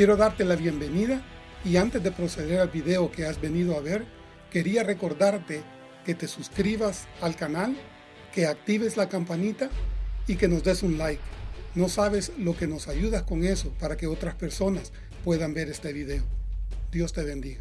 Quiero darte la bienvenida y antes de proceder al video que has venido a ver, quería recordarte que te suscribas al canal, que actives la campanita y que nos des un like. No sabes lo que nos ayudas con eso para que otras personas puedan ver este video. Dios te bendiga.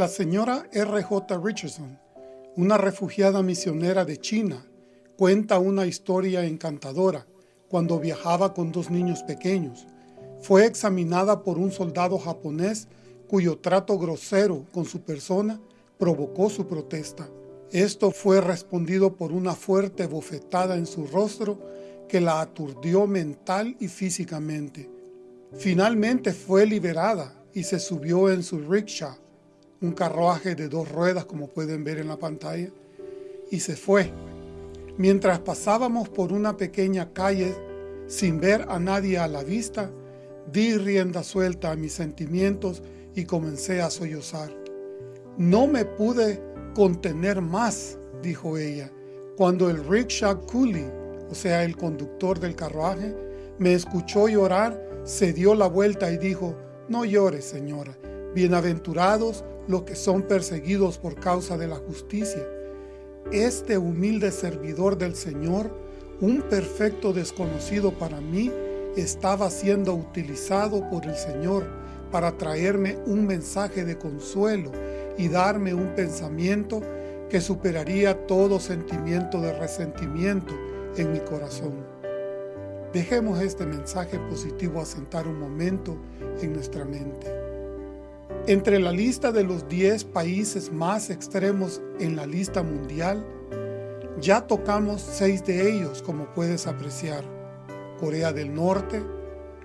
La señora R.J. Richardson, una refugiada misionera de China, cuenta una historia encantadora cuando viajaba con dos niños pequeños. Fue examinada por un soldado japonés cuyo trato grosero con su persona provocó su protesta. Esto fue respondido por una fuerte bofetada en su rostro que la aturdió mental y físicamente. Finalmente fue liberada y se subió en su rickshaw un carruaje de dos ruedas como pueden ver en la pantalla y se fue. Mientras pasábamos por una pequeña calle sin ver a nadie a la vista, di rienda suelta a mis sentimientos y comencé a sollozar. No me pude contener más, dijo ella, cuando el rickshaw coolie, o sea el conductor del carruaje, me escuchó llorar, se dio la vuelta y dijo, no llores señora, bienaventurados los que son perseguidos por causa de la justicia. Este humilde servidor del Señor, un perfecto desconocido para mí, estaba siendo utilizado por el Señor para traerme un mensaje de consuelo y darme un pensamiento que superaría todo sentimiento de resentimiento en mi corazón. Dejemos este mensaje positivo asentar un momento en nuestra mente. Entre la lista de los 10 países más extremos en la lista mundial, ya tocamos 6 de ellos como puedes apreciar. Corea del Norte,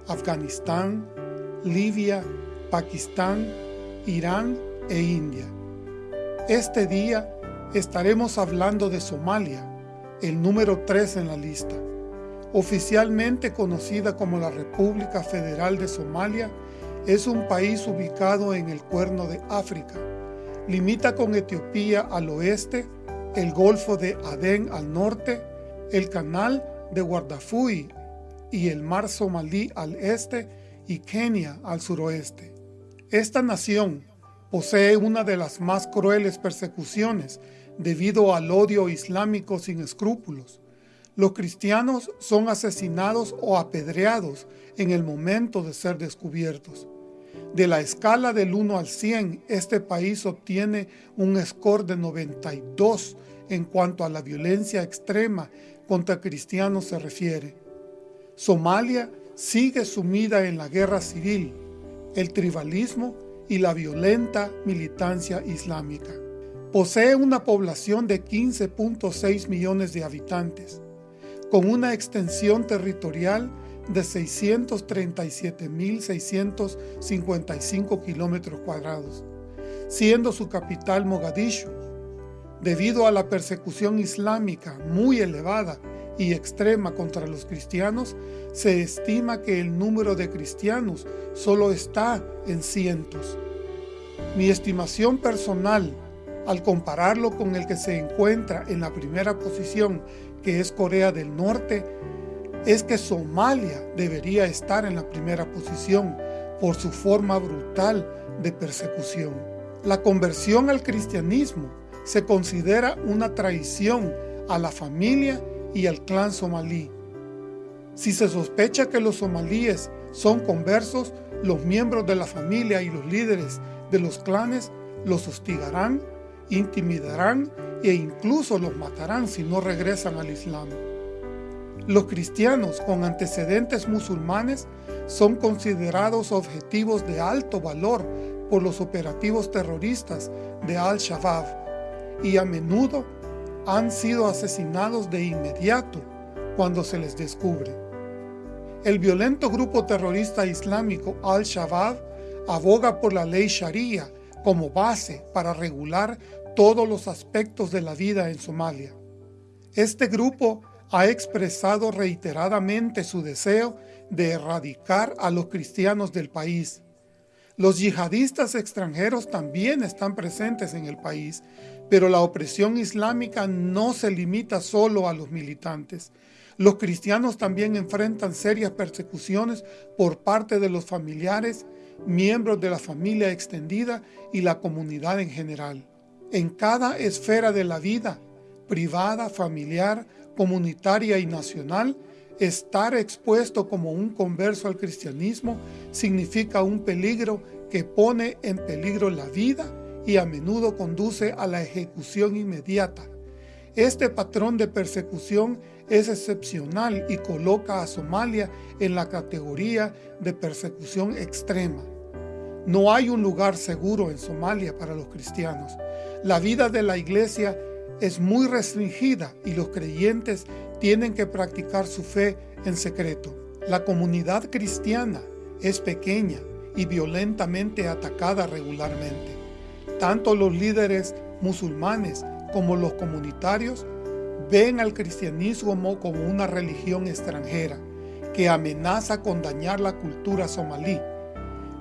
Afganistán, Libia, Pakistán, Irán e India. Este día estaremos hablando de Somalia, el número 3 en la lista. Oficialmente conocida como la República Federal de Somalia, es un país ubicado en el Cuerno de África. Limita con Etiopía al oeste, el Golfo de Adén al norte, el Canal de Guardafui y el Mar Somalí al este y Kenia al suroeste. Esta nación posee una de las más crueles persecuciones debido al odio islámico sin escrúpulos. Los cristianos son asesinados o apedreados en el momento de ser descubiertos. De la escala del 1 al 100, este país obtiene un score de 92 en cuanto a la violencia extrema contra cristianos se refiere. Somalia sigue sumida en la guerra civil, el tribalismo y la violenta militancia islámica. Posee una población de 15.6 millones de habitantes, con una extensión territorial de 637.655 kilómetros cuadrados, siendo su capital Mogadishu. Debido a la persecución islámica muy elevada y extrema contra los cristianos, se estima que el número de cristianos solo está en cientos. Mi estimación personal, al compararlo con el que se encuentra en la primera posición, que es Corea del Norte, es que Somalia debería estar en la primera posición por su forma brutal de persecución. La conversión al cristianismo se considera una traición a la familia y al clan somalí. Si se sospecha que los somalíes son conversos, los miembros de la familia y los líderes de los clanes los hostigarán, intimidarán e incluso los matarán si no regresan al Islam. Los cristianos con antecedentes musulmanes son considerados objetivos de alto valor por los operativos terroristas de Al-Shabaab y a menudo han sido asesinados de inmediato cuando se les descubre. El violento grupo terrorista islámico Al-Shabaab aboga por la ley Sharia como base para regular todos los aspectos de la vida en Somalia. Este grupo ha expresado reiteradamente su deseo de erradicar a los cristianos del país. Los yihadistas extranjeros también están presentes en el país, pero la opresión islámica no se limita solo a los militantes. Los cristianos también enfrentan serias persecuciones por parte de los familiares, miembros de la familia extendida y la comunidad en general. En cada esfera de la vida, privada, familiar, comunitaria y nacional, estar expuesto como un converso al cristianismo significa un peligro que pone en peligro la vida y a menudo conduce a la ejecución inmediata. Este patrón de persecución es excepcional y coloca a Somalia en la categoría de persecución extrema. No hay un lugar seguro en Somalia para los cristianos. La vida de la iglesia es muy restringida y los creyentes tienen que practicar su fe en secreto. La comunidad cristiana es pequeña y violentamente atacada regularmente. Tanto los líderes musulmanes como los comunitarios ven al cristianismo como una religión extranjera que amenaza con dañar la cultura somalí.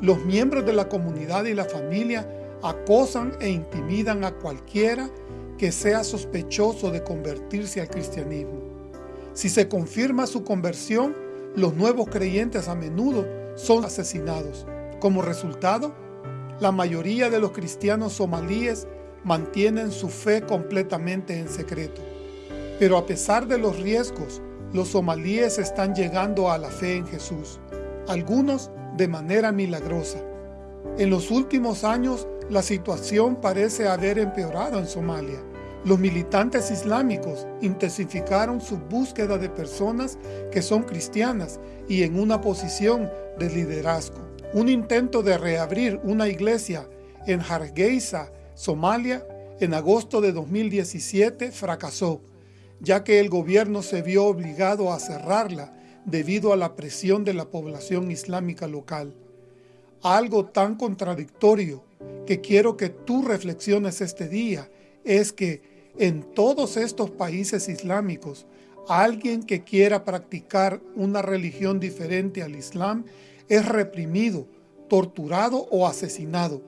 Los miembros de la comunidad y la familia acosan e intimidan a cualquiera que sea sospechoso de convertirse al cristianismo. Si se confirma su conversión, los nuevos creyentes a menudo son asesinados. Como resultado, la mayoría de los cristianos somalíes mantienen su fe completamente en secreto. Pero a pesar de los riesgos, los somalíes están llegando a la fe en Jesús, algunos de manera milagrosa. En los últimos años, la situación parece haber empeorado en Somalia. Los militantes islámicos intensificaron su búsqueda de personas que son cristianas y en una posición de liderazgo. Un intento de reabrir una iglesia en Hargeisa, Somalia, en agosto de 2017 fracasó, ya que el gobierno se vio obligado a cerrarla debido a la presión de la población islámica local. Algo tan contradictorio que quiero que tú reflexiones este día es que en todos estos países islámicos, alguien que quiera practicar una religión diferente al Islam es reprimido, torturado o asesinado.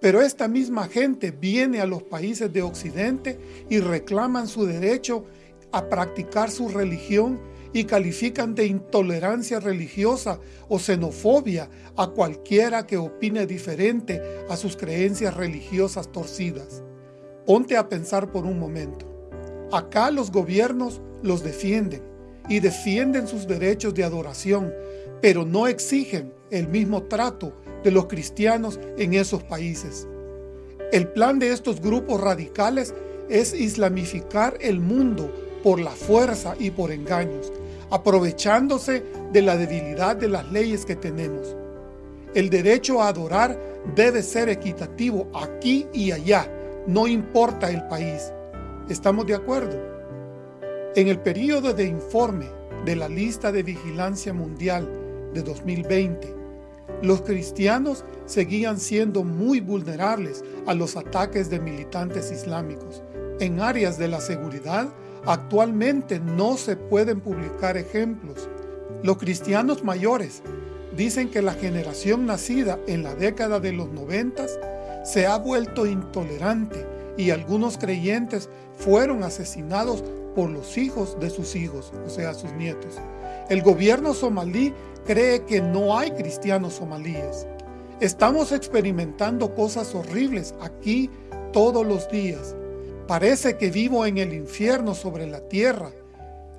Pero esta misma gente viene a los países de Occidente y reclaman su derecho a practicar su religión y califican de intolerancia religiosa o xenofobia a cualquiera que opine diferente a sus creencias religiosas torcidas. Ponte a pensar por un momento. Acá los gobiernos los defienden y defienden sus derechos de adoración, pero no exigen el mismo trato de los cristianos en esos países. El plan de estos grupos radicales es islamificar el mundo por la fuerza y por engaños, aprovechándose de la debilidad de las leyes que tenemos. El derecho a adorar debe ser equitativo aquí y allá, no importa el país. ¿Estamos de acuerdo? En el periodo de informe de la lista de vigilancia mundial de 2020, los cristianos seguían siendo muy vulnerables a los ataques de militantes islámicos. En áreas de la seguridad, actualmente no se pueden publicar ejemplos. Los cristianos mayores dicen que la generación nacida en la década de los noventas se ha vuelto intolerante y algunos creyentes fueron asesinados por los hijos de sus hijos, o sea, sus nietos. El gobierno somalí cree que no hay cristianos somalíes. Estamos experimentando cosas horribles aquí todos los días. Parece que vivo en el infierno sobre la tierra.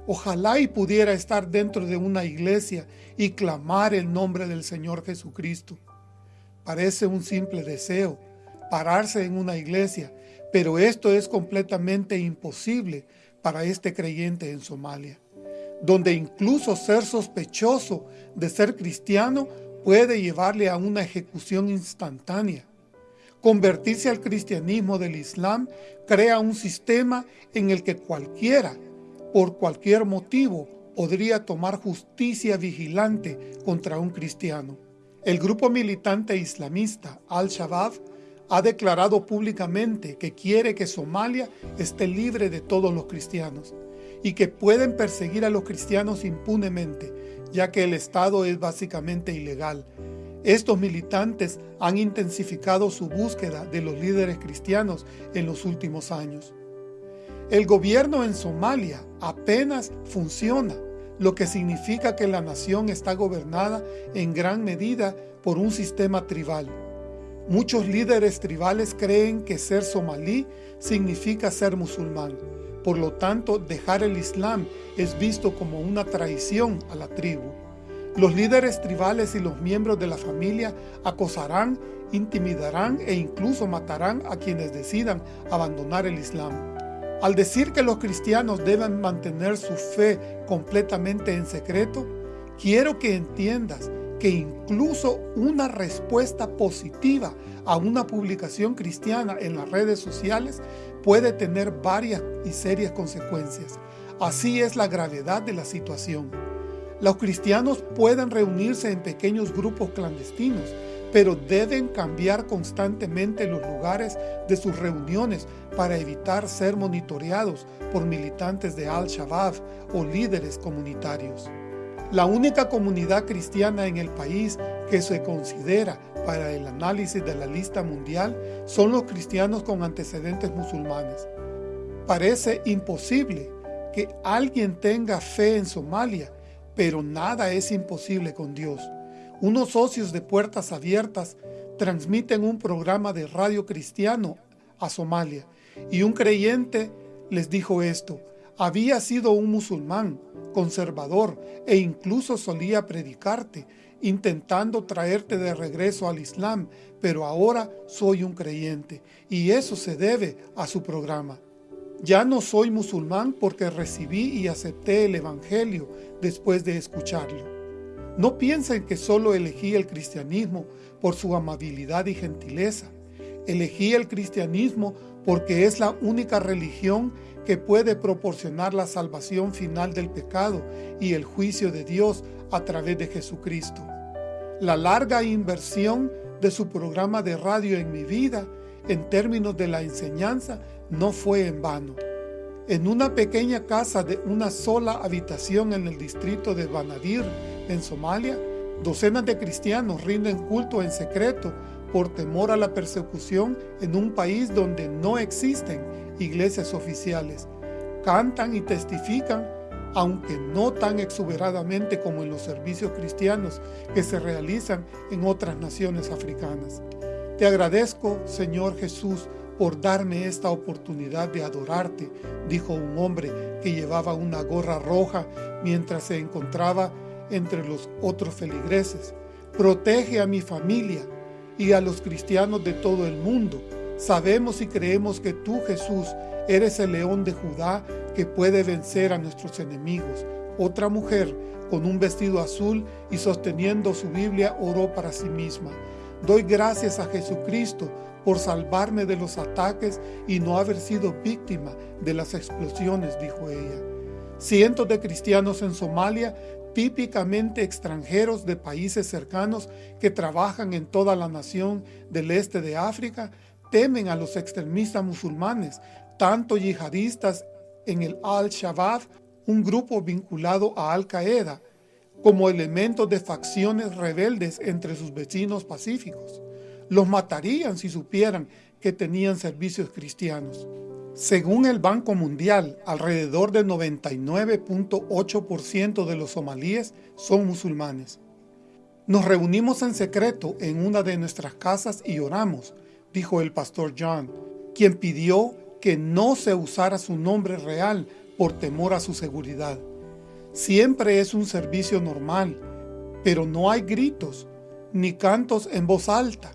Ojalá y pudiera estar dentro de una iglesia y clamar el nombre del Señor Jesucristo. Parece un simple deseo, pararse en una iglesia, pero esto es completamente imposible para este creyente en Somalia donde incluso ser sospechoso de ser cristiano puede llevarle a una ejecución instantánea. Convertirse al cristianismo del Islam crea un sistema en el que cualquiera, por cualquier motivo, podría tomar justicia vigilante contra un cristiano. El grupo militante islamista Al-Shabaab ha declarado públicamente que quiere que Somalia esté libre de todos los cristianos y que pueden perseguir a los cristianos impunemente, ya que el Estado es básicamente ilegal. Estos militantes han intensificado su búsqueda de los líderes cristianos en los últimos años. El gobierno en Somalia apenas funciona, lo que significa que la nación está gobernada en gran medida por un sistema tribal. Muchos líderes tribales creen que ser somalí significa ser musulmán. Por lo tanto, dejar el Islam es visto como una traición a la tribu. Los líderes tribales y los miembros de la familia acosarán, intimidarán e incluso matarán a quienes decidan abandonar el Islam. Al decir que los cristianos deben mantener su fe completamente en secreto, quiero que entiendas que incluso una respuesta positiva a una publicación cristiana en las redes sociales puede tener varias y serias consecuencias. Así es la gravedad de la situación. Los cristianos pueden reunirse en pequeños grupos clandestinos, pero deben cambiar constantemente los lugares de sus reuniones para evitar ser monitoreados por militantes de Al-Shabaab o líderes comunitarios. La única comunidad cristiana en el país que se considera para el análisis de la lista mundial son los cristianos con antecedentes musulmanes. Parece imposible que alguien tenga fe en Somalia, pero nada es imposible con Dios. Unos socios de Puertas Abiertas transmiten un programa de radio cristiano a Somalia y un creyente les dijo esto, había sido un musulmán, conservador e incluso solía predicarte, intentando traerte de regreso al Islam, pero ahora soy un creyente y eso se debe a su programa. Ya no soy musulmán porque recibí y acepté el Evangelio después de escucharlo. No piensen que solo elegí el cristianismo por su amabilidad y gentileza. Elegí el cristianismo porque es la única religión que puede proporcionar la salvación final del pecado y el juicio de Dios a través de Jesucristo. La larga inversión de su programa de radio en mi vida, en términos de la enseñanza, no fue en vano. En una pequeña casa de una sola habitación en el distrito de Banadir, en Somalia, docenas de cristianos rinden culto en secreto por temor a la persecución en un país donde no existen iglesias oficiales. Cantan y testifican, aunque no tan exuberadamente como en los servicios cristianos que se realizan en otras naciones africanas. Te agradezco, Señor Jesús, por darme esta oportunidad de adorarte, dijo un hombre que llevaba una gorra roja mientras se encontraba entre los otros feligreses. Protege a mi familia, y a los cristianos de todo el mundo. Sabemos y creemos que tú, Jesús, eres el león de Judá que puede vencer a nuestros enemigos. Otra mujer, con un vestido azul y sosteniendo su Biblia, oró para sí misma. Doy gracias a Jesucristo por salvarme de los ataques y no haber sido víctima de las explosiones, dijo ella. Cientos de cristianos en Somalia típicamente extranjeros de países cercanos que trabajan en toda la nación del este de África, temen a los extremistas musulmanes, tanto yihadistas en el Al-Shabaab, un grupo vinculado a Al-Qaeda, como elementos de facciones rebeldes entre sus vecinos pacíficos. Los matarían si supieran que tenían servicios cristianos. Según el Banco Mundial, alrededor del 99.8% de los somalíes son musulmanes. Nos reunimos en secreto en una de nuestras casas y oramos, dijo el pastor John, quien pidió que no se usara su nombre real por temor a su seguridad. Siempre es un servicio normal, pero no hay gritos ni cantos en voz alta.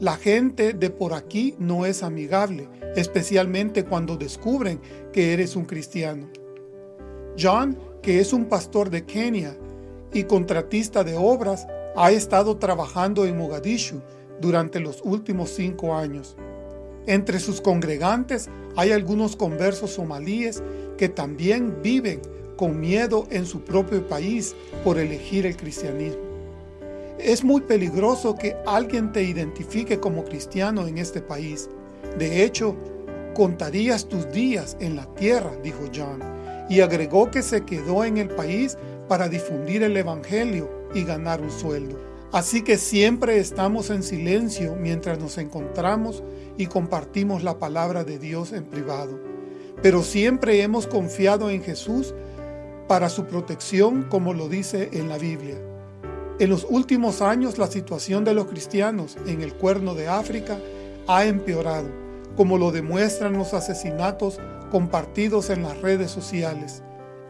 La gente de por aquí no es amigable, especialmente cuando descubren que eres un cristiano. John, que es un pastor de Kenia y contratista de obras, ha estado trabajando en Mogadishu durante los últimos cinco años. Entre sus congregantes hay algunos conversos somalíes que también viven con miedo en su propio país por elegir el cristianismo. Es muy peligroso que alguien te identifique como cristiano en este país. De hecho, contarías tus días en la tierra, dijo John, y agregó que se quedó en el país para difundir el Evangelio y ganar un sueldo. Así que siempre estamos en silencio mientras nos encontramos y compartimos la palabra de Dios en privado. Pero siempre hemos confiado en Jesús para su protección como lo dice en la Biblia. En los últimos años la situación de los cristianos en el cuerno de África ha empeorado, como lo demuestran los asesinatos compartidos en las redes sociales.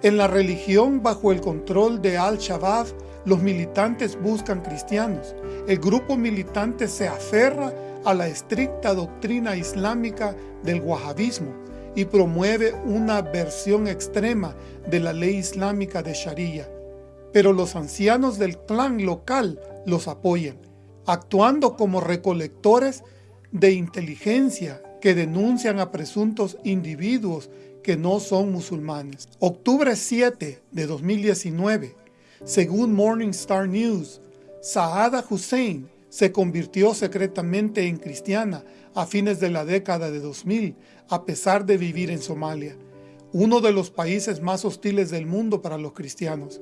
En la religión bajo el control de Al-Shabaab, los militantes buscan cristianos. El grupo militante se aferra a la estricta doctrina islámica del wahabismo y promueve una versión extrema de la ley islámica de Sharia. Pero los ancianos del clan local los apoyan, actuando como recolectores de inteligencia que denuncian a presuntos individuos que no son musulmanes. Octubre 7 de 2019, según Morningstar News, Saada Hussein se convirtió secretamente en cristiana a fines de la década de 2000, a pesar de vivir en Somalia, uno de los países más hostiles del mundo para los cristianos.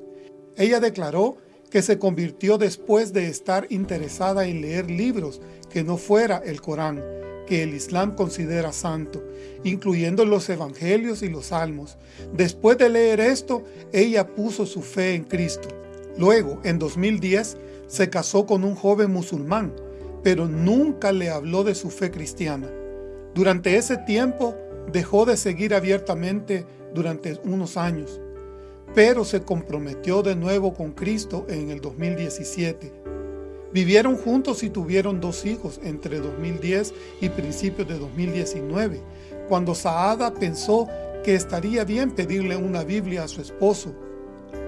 Ella declaró que se convirtió después de estar interesada en leer libros que no fuera el Corán, que el Islam considera santo, incluyendo los evangelios y los salmos. Después de leer esto, ella puso su fe en Cristo. Luego, en 2010, se casó con un joven musulmán, pero nunca le habló de su fe cristiana. Durante ese tiempo, dejó de seguir abiertamente durante unos años, pero se comprometió de nuevo con Cristo en el 2017. Vivieron juntos y tuvieron dos hijos entre 2010 y principios de 2019, cuando Saada pensó que estaría bien pedirle una Biblia a su esposo.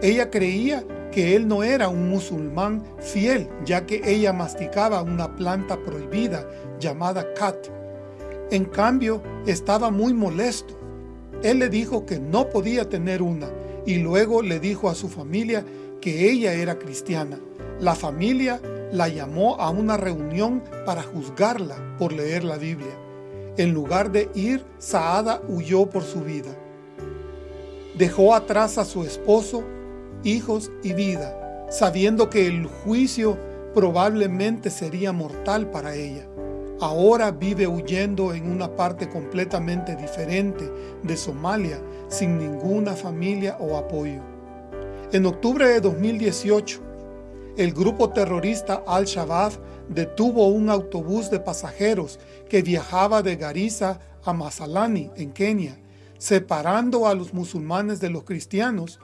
Ella creía que él no era un musulmán fiel, ya que ella masticaba una planta prohibida llamada kat. En cambio, estaba muy molesto. Él le dijo que no podía tener una y luego le dijo a su familia que ella era cristiana. La familia la llamó a una reunión para juzgarla por leer la Biblia. En lugar de ir, Saada huyó por su vida. Dejó atrás a su esposo, hijos y vida, sabiendo que el juicio probablemente sería mortal para ella. Ahora vive huyendo en una parte completamente diferente de Somalia, sin ninguna familia o apoyo. En octubre de 2018, el grupo terrorista Al-Shabaab detuvo un autobús de pasajeros que viajaba de Garissa a Masalani, en Kenia, separando a los musulmanes de los cristianos.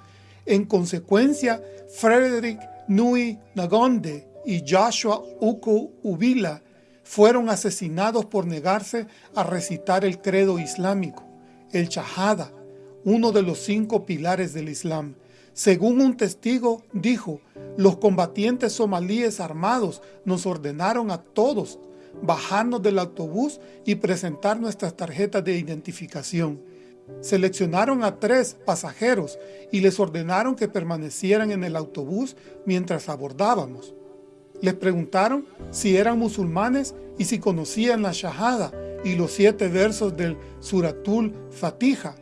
En consecuencia, Frederick Nui Nagonde y Joshua Uku Ubila fueron asesinados por negarse a recitar el credo islámico, el Shahada, uno de los cinco pilares del Islam. Según un testigo, dijo, los combatientes somalíes armados nos ordenaron a todos bajarnos del autobús y presentar nuestras tarjetas de identificación. Seleccionaron a tres pasajeros y les ordenaron que permanecieran en el autobús mientras abordábamos. Les preguntaron si eran musulmanes y si conocían la Shahada y los siete versos del Suratul Fatiha.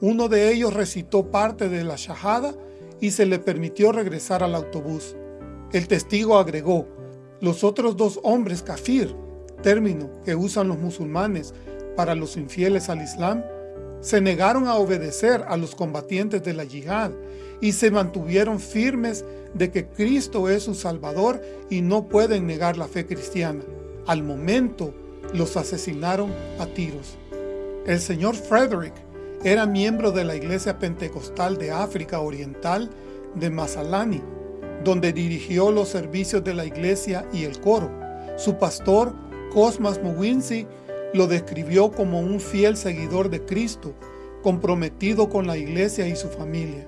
Uno de ellos recitó parte de la Shahada y se le permitió regresar al autobús. El testigo agregó, los otros dos hombres kafir, término que usan los musulmanes para los infieles al Islam, se negaron a obedecer a los combatientes de la yihad y se mantuvieron firmes de que Cristo es su Salvador y no pueden negar la fe cristiana. Al momento, los asesinaron a tiros. El señor Frederick era miembro de la Iglesia Pentecostal de África Oriental de Masalani, donde dirigió los servicios de la iglesia y el coro. Su pastor, Cosmas Muwinsi, lo describió como un fiel seguidor de Cristo, comprometido con la iglesia y su familia.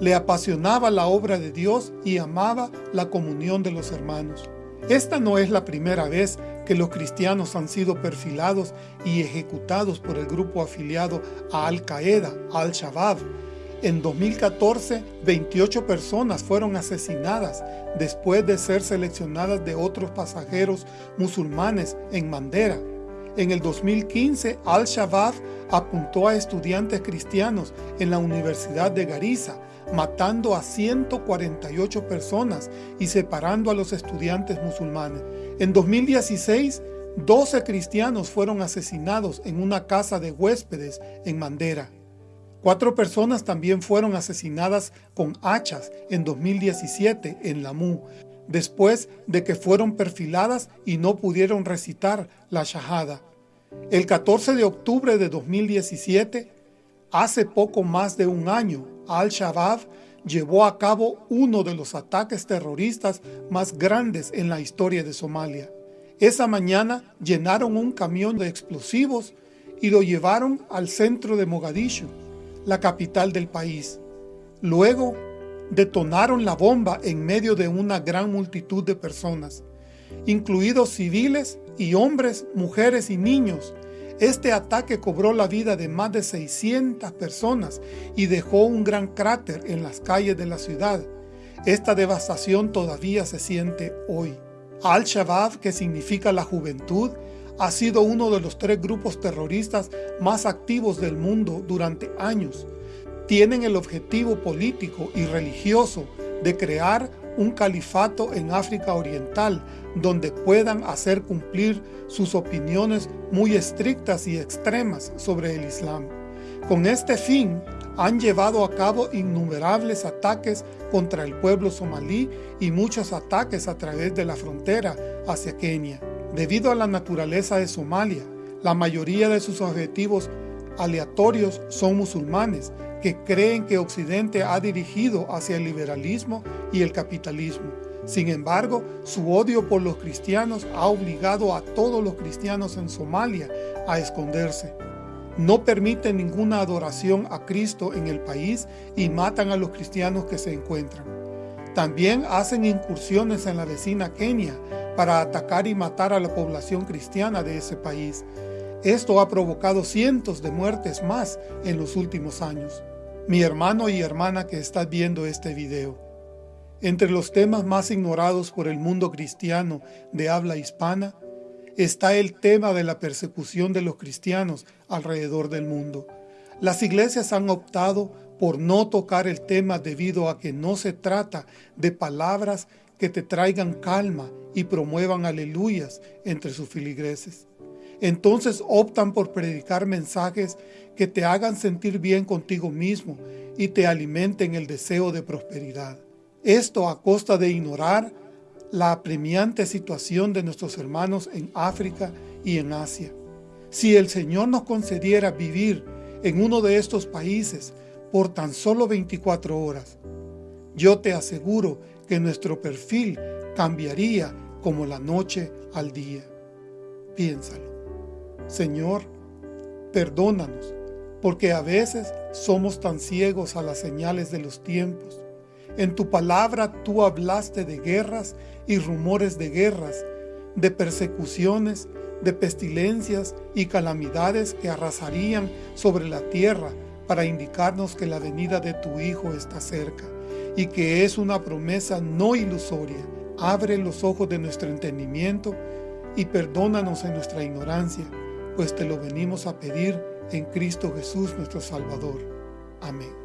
Le apasionaba la obra de Dios y amaba la comunión de los hermanos. Esta no es la primera vez que los cristianos han sido perfilados y ejecutados por el grupo afiliado a Al-Qaeda, Al-Shabaab. En 2014, 28 personas fueron asesinadas después de ser seleccionadas de otros pasajeros musulmanes en Mandera. En el 2015, Al-Shabaab apuntó a estudiantes cristianos en la Universidad de Garissa, matando a 148 personas y separando a los estudiantes musulmanes. En 2016, 12 cristianos fueron asesinados en una casa de huéspedes en Mandera. Cuatro personas también fueron asesinadas con hachas en 2017 en Lamu, después de que fueron perfiladas y no pudieron recitar la Shahada. El 14 de octubre de 2017, hace poco más de un año, Al-Shabaab llevó a cabo uno de los ataques terroristas más grandes en la historia de Somalia. Esa mañana llenaron un camión de explosivos y lo llevaron al centro de Mogadishu la capital del país. Luego detonaron la bomba en medio de una gran multitud de personas, incluidos civiles y hombres, mujeres y niños. Este ataque cobró la vida de más de 600 personas y dejó un gran cráter en las calles de la ciudad. Esta devastación todavía se siente hoy. Al-Shabaab, que significa la juventud, ha sido uno de los tres grupos terroristas más activos del mundo durante años. Tienen el objetivo político y religioso de crear un califato en África Oriental donde puedan hacer cumplir sus opiniones muy estrictas y extremas sobre el Islam. Con este fin, han llevado a cabo innumerables ataques contra el pueblo somalí y muchos ataques a través de la frontera hacia Kenia. Debido a la naturaleza de Somalia, la mayoría de sus objetivos aleatorios son musulmanes que creen que Occidente ha dirigido hacia el liberalismo y el capitalismo. Sin embargo, su odio por los cristianos ha obligado a todos los cristianos en Somalia a esconderse. No permiten ninguna adoración a Cristo en el país y matan a los cristianos que se encuentran. También hacen incursiones en la vecina Kenia para atacar y matar a la población cristiana de ese país. Esto ha provocado cientos de muertes más en los últimos años. Mi hermano y hermana que estás viendo este video, entre los temas más ignorados por el mundo cristiano de habla hispana, está el tema de la persecución de los cristianos alrededor del mundo. Las iglesias han optado por no tocar el tema debido a que no se trata de palabras que te traigan calma y promuevan aleluyas entre sus filigreses. Entonces optan por predicar mensajes que te hagan sentir bien contigo mismo y te alimenten el deseo de prosperidad. Esto a costa de ignorar la apremiante situación de nuestros hermanos en África y en Asia. Si el Señor nos concediera vivir en uno de estos países por tan solo 24 horas, yo te aseguro que nuestro perfil cambiaría como la noche al día. Piénsalo. Señor, perdónanos, porque a veces somos tan ciegos a las señales de los tiempos. En tu palabra tú hablaste de guerras y rumores de guerras, de persecuciones, de pestilencias y calamidades que arrasarían sobre la tierra para indicarnos que la venida de tu Hijo está cerca y que es una promesa no ilusoria. Abre los ojos de nuestro entendimiento y perdónanos en nuestra ignorancia, pues te lo venimos a pedir en Cristo Jesús nuestro Salvador. Amén.